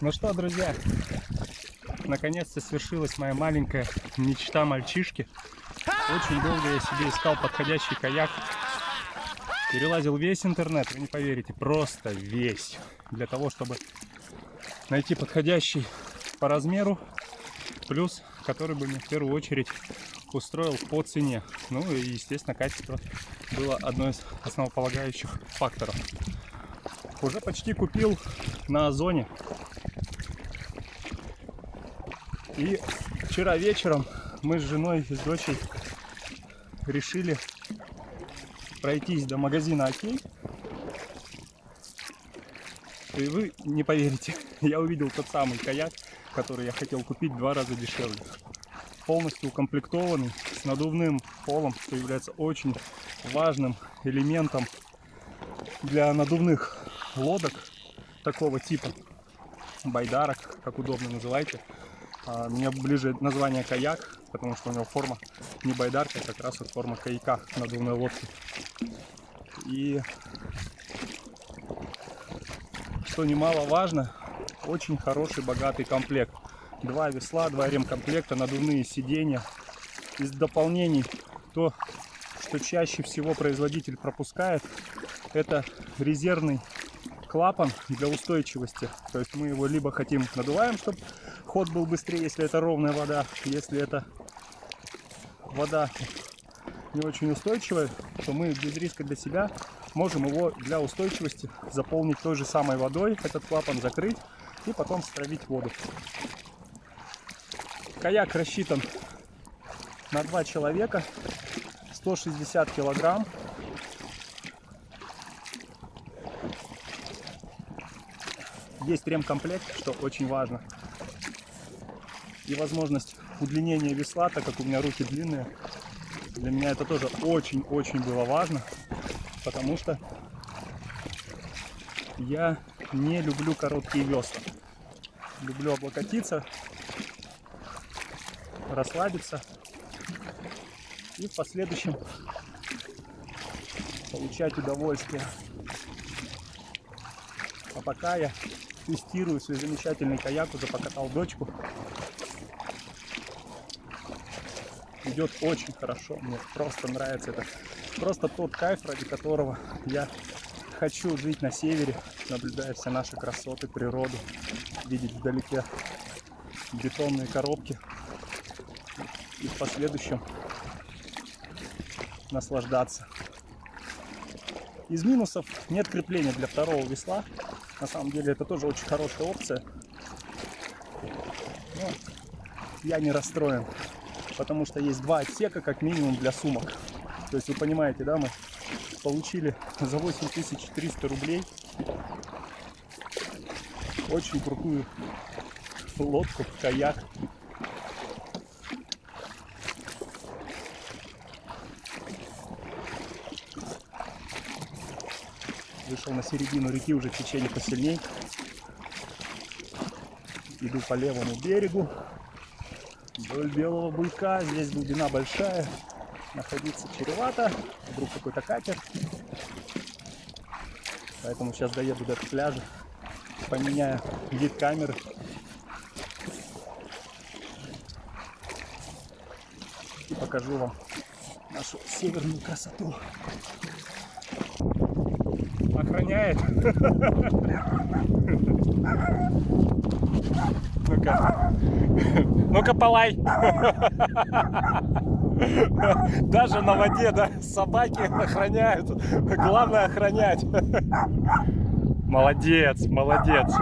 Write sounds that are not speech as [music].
Ну что, друзья, наконец-то свершилась моя маленькая мечта мальчишки. Очень долго я себе искал подходящий каяк. Перелазил весь интернет, вы не поверите, просто весь. Для того, чтобы найти подходящий по размеру, плюс который бы мне в первую очередь устроил по цене. Ну и, естественно, качество было одно из основополагающих факторов. Уже почти купил на Озоне. И вчера вечером мы с женой и с дочей решили пройтись до магазина Окей. И вы не поверите, [laughs] я увидел тот самый каяк, который я хотел купить два раза дешевле. Полностью укомплектованный, с надувным полом, что является очень важным элементом для надувных лодок такого типа, байдарок, как удобно называйте. А, мне ближе название каяк, потому что у него форма не байдарка, а как раз вот форма каяка надувной лодки. И что немаловажно, очень хороший богатый комплект. Два весла, два ремкомплекта, надувные сиденья. Из дополнений то, что чаще всего производитель пропускает, это резервный клапан для устойчивости. То есть мы его либо хотим надуваем, чтобы ход был быстрее, если это ровная вода. Если это вода не очень устойчивая, то мы без риска для себя можем его для устойчивости заполнить той же самой водой, этот клапан закрыть и потом стравить воду. Каяк рассчитан на два человека, 160 килограмм. Есть ремкомплект, что очень важно. И возможность удлинения весла, так как у меня руки длинные. Для меня это тоже очень-очень было важно, потому что я не люблю короткие весла. Люблю облокотиться, расслабиться и в последующем получать удовольствие. А пока я тестирую свой замечательный каяк, уже покатал дочку. Идет очень хорошо, мне просто нравится это. Просто тот кайф, ради которого я хочу жить на севере, наблюдая все наши красоты, природу, видеть вдалеке бетонные коробки и в последующем наслаждаться. Из минусов нет крепления для второго весла. На самом деле это тоже очень хорошая опция. Но я не расстроен, потому что есть два отсека как минимум для сумок. То есть вы понимаете, да, мы получили за 8300 рублей очень крутую лодку, каяк. Вышел на середину реки, уже течение посильней. Иду по левому берегу. Вдоль белого буйка. Здесь глубина большая. Находиться чревато. Вдруг какой-то катер. Поэтому сейчас доеду до пляжа. Поменяю вид камеры. И покажу вам нашу северную красоту. Охраняет. [laughs] Ну-ка. Ну-ка, полай. Даже на воде, да, собаки охраняют. Главное охранять. Молодец, молодец.